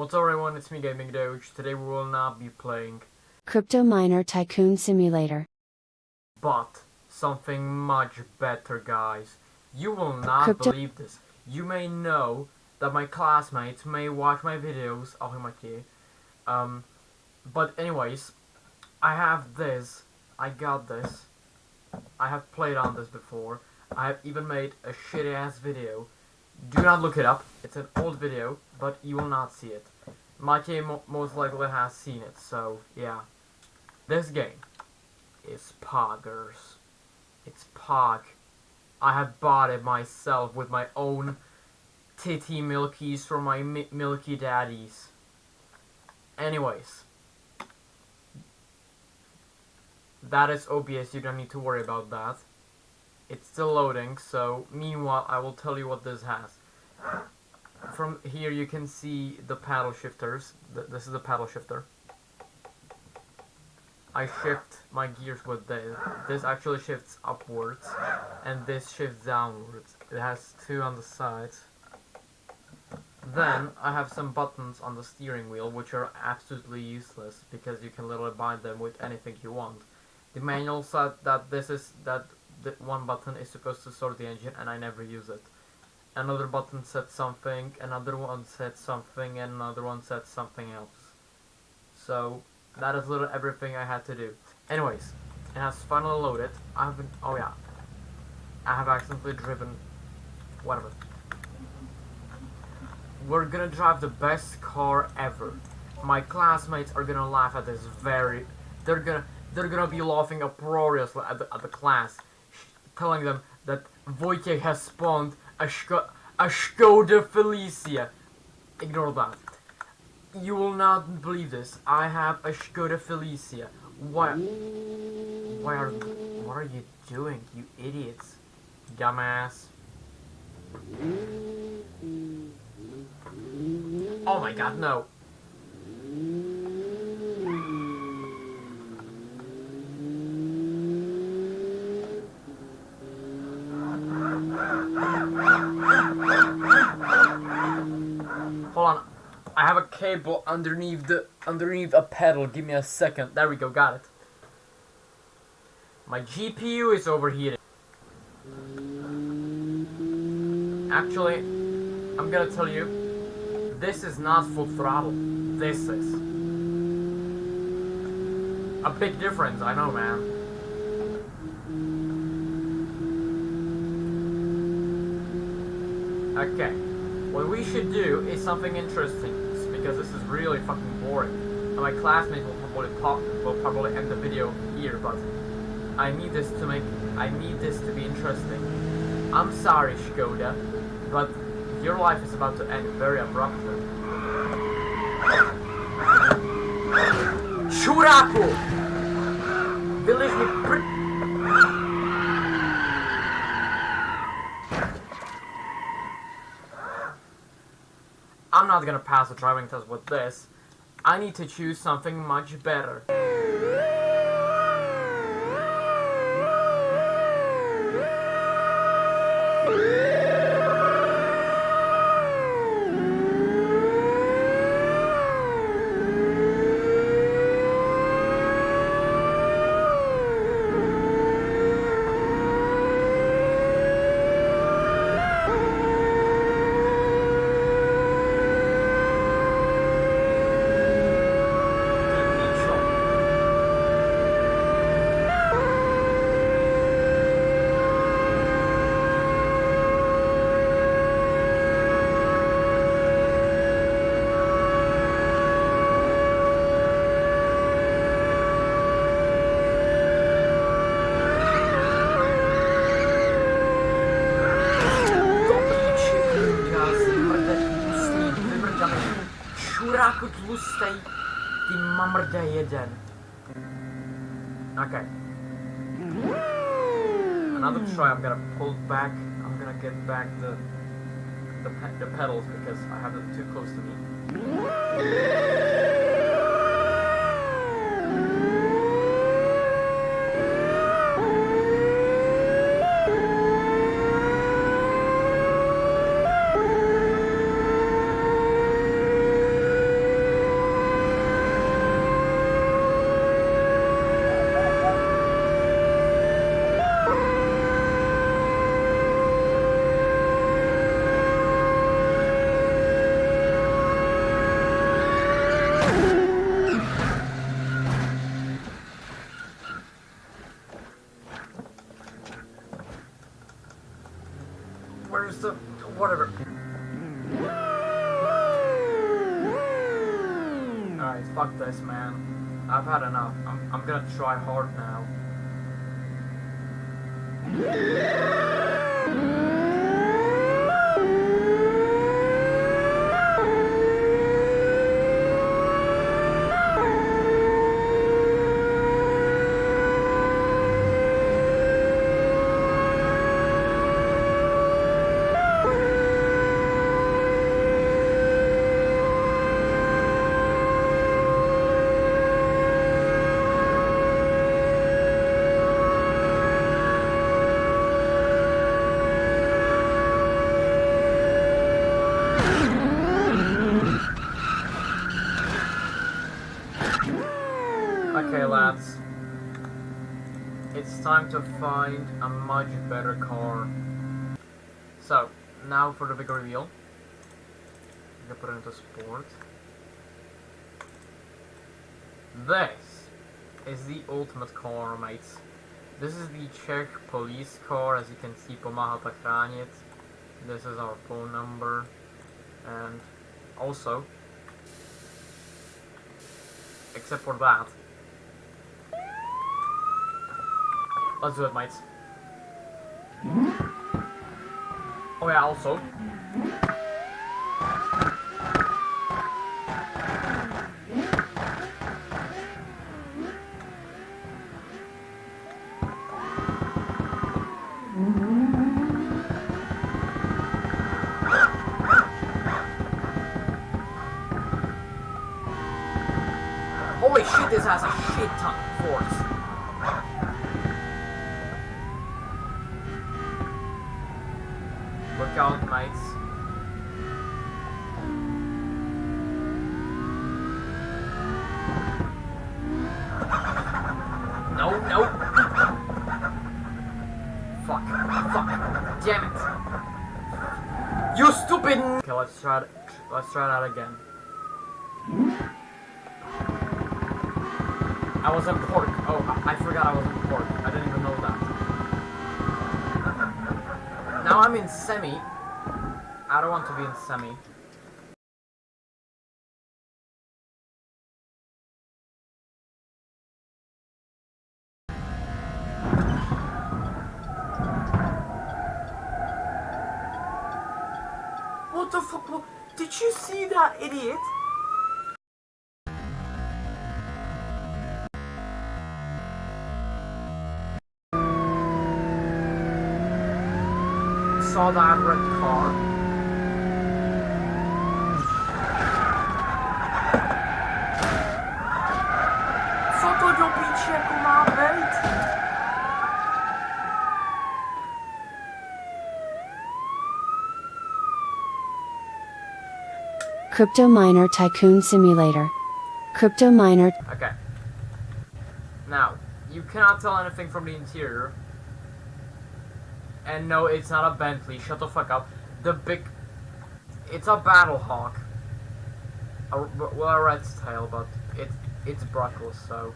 What's up everyone, it's me Gaming Doge. Today we will not be playing Crypto Miner Tycoon Simulator. but something much better guys. You will not Crypto- believe this. You may know that my classmates may watch my videos, Mikey. Um but anyways, I have this. I got this. I have played on this before. I have even made a shitty ass video. Do not look it up. It's an old video, but you will not see it. Mikey mo- most likely has seen it, so yeah. This game is Poggers. It's Pog. I have bought it myself with my own titty milkies from my mi- milky daddies. Anyways. That is OBS, you don't need to worry about that. It's still loading, so meanwhile I will tell you what this has. From here you can see the paddle shifters. Th this is the paddle shifter. I shift my gears with this. This actually shifts upwards, and this shifts downwards. It has two on the sides. Then I have some buttons on the steering wheel, which are absolutely useless because you can literally bind them with anything you want. The manual said that this is that the one button is supposed to start the engine, and I never use it. Another button said something, another one said something, and another one said something else. So that is literally everything I had to do. Anyways, it has finally loaded. I have been. Oh yeah, I have accidentally driven. Whatever. We're gonna drive the best car ever. My classmates are gonna laugh at this very. They're gonna. They're gonna be laughing uproariously at the, at the class, telling them that Wojciech has spawned a, a Skoda Felicia. Ignore that. You will not believe this. I have a Skoda Felicia. What? Why are? What are you doing, you idiots? Dumbass. Oh my god, no. Cable underneath the underneath a pedal. Give me a second. There we go. Got it. My GPU is overheating. Actually, I'm gonna tell you, this is not full throttle. This is a big difference. I know, man. Okay. What we should do is something interesting, because this is really fucking boring. And my classmates will probably talk, will probably end the video here, but I need this to make, I need this to be interesting. I'm sorry, Skoda, but your life is about to end very abruptly. Churaku! Believe me, pri- I'm not gonna pass the driving test with this. I need to choose something much better. Czuraku tlustej, ty mamrda jeden. Okay. Another try, I'm gonna pull back, I'm gonna get back the the, pe the pedals because I have them too close to me. Alright, fuck this, man. I've had enough. I'm, I'm gonna try hard now. It's time to find a much better car. So, now for the big reveal. I'm gonna put it into sport. This is the ultimate car, mates. This is the Czech police car, as you can see, pomáhat chránit. This is our phone number. And also, except for that, Let's do it, mates. Oh yeah, also. Holy shit, this has a shit ton of force. Out, mates. No, no. Fuck. Fuck. Damn it. You stupid. Okay, let's try. it- Let's try that again. I was in pork. Oh, I forgot I was in pork. I didn't even know that. Now I'm in semi. I don't want to be in semi. What the fuck? Did you see that idiot? Saw that red car. Być? Crypto Miner Tycoon Simulator. Crypto Miner Okay. Now, you cannot tell anything from the interior. And no, it's not a Bentley. Shut the fuck up. The big... It's a Battle Hawk. A, well, a red tail, but it, it's Bruckles, so...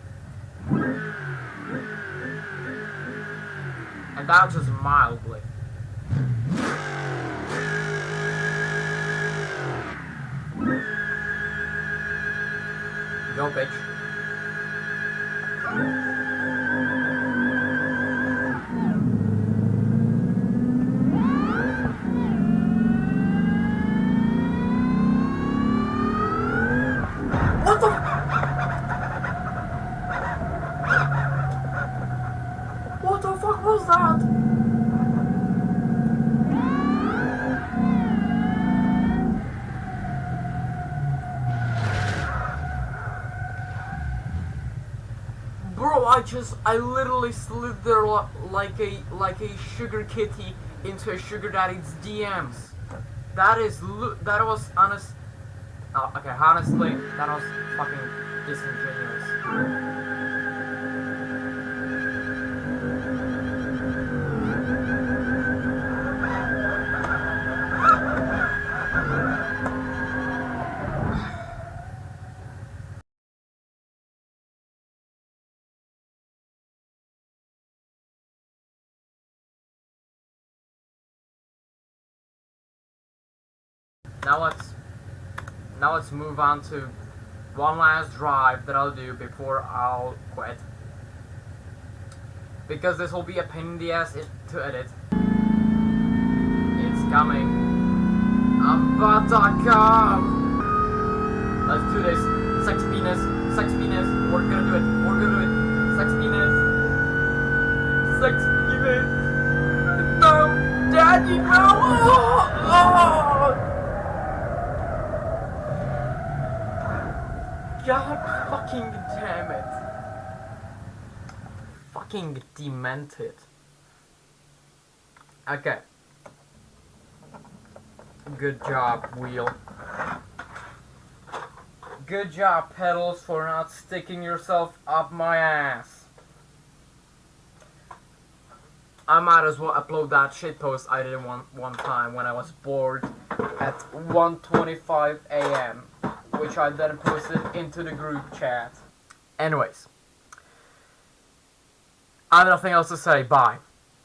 And that just mildly. Go, bitch. Bro, I just, I literally slid there like a, like a sugar kitty into a sugar daddy's DMs. That is, that was honest. Oh, okay, honestly, that was fucking disingenuous. Now let's, now let's move on to one last drive that I'll do before I'll quit. Because this will be a pain in the ass to edit. It's coming. I'm about to come. Let's do this. Sex penis. Sex penis. We're gonna do it. We're gonna do it. Sex penis. Sex penis. No, Daddy, no. Oh. God fucking damn it. Fucking demented. Okay. Good job, wheel. Good job, pedals, for not sticking yourself up my ass. I might as well upload that shitpost I did one one time when I was bored at 1:25 a.m which I then posted into the group chat. Anyways, I have nothing else to say. Bye.